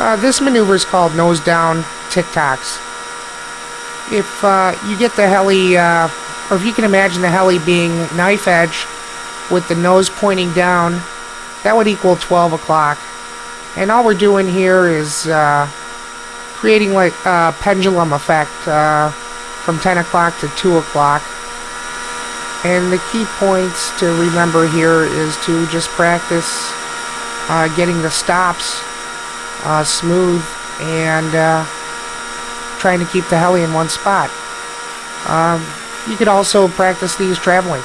Uh, this maneuver is called nose down tic-tocs. If uh, you get the heli, uh, or if you can imagine the heli being knife edge with the nose pointing down, that would equal 12 o'clock. And all we're doing here is uh, creating like a pendulum effect uh, from 10 o'clock to 2 o'clock. And the key points to remember here is to just practice uh, getting the stops uh, smooth and uh, trying to keep the heli in one spot. Um, you could also practice these traveling.